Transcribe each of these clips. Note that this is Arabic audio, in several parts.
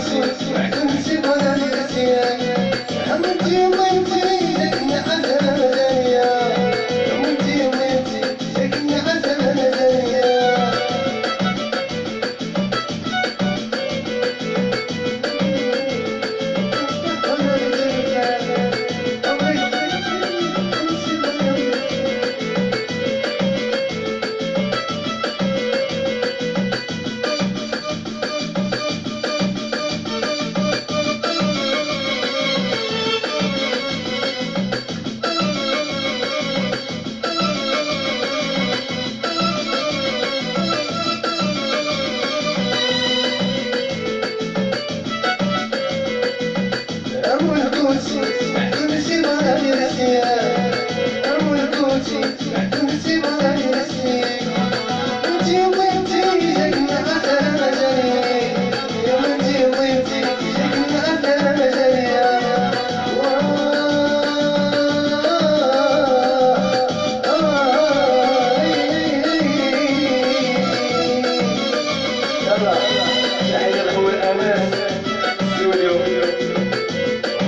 すいません。我去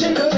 Chicago.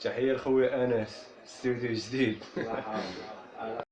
تحية لخويا أنس ستوديو جديد.